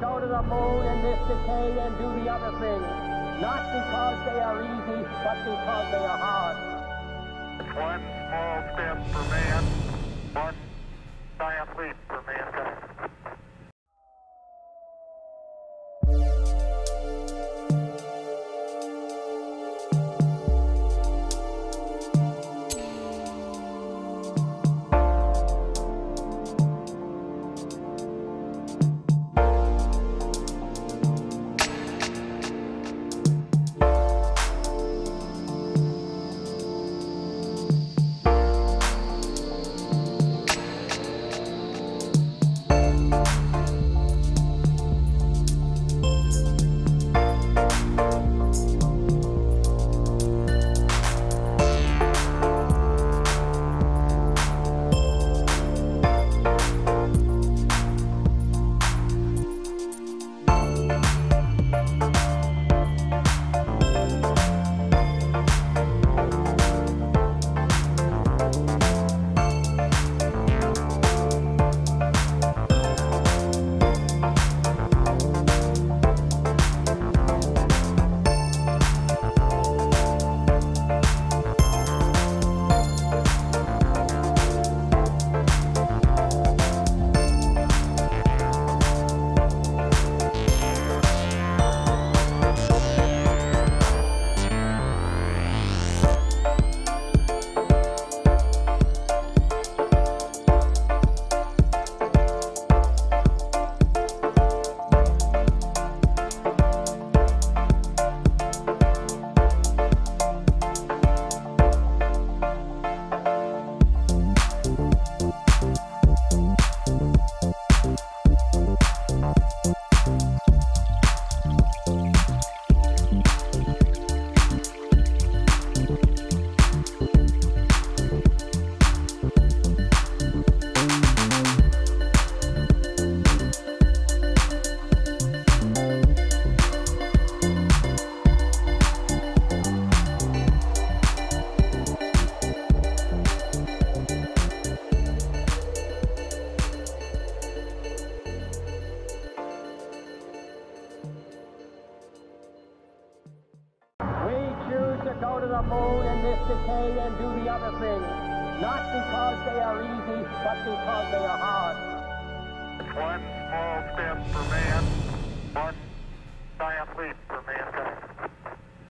go to the moon in this decade and do the other things. Not because they are easy, but because they are hard. One small step for man, go to the moon in this decade and do the other things. Not because they are easy, but because they are hard. One small step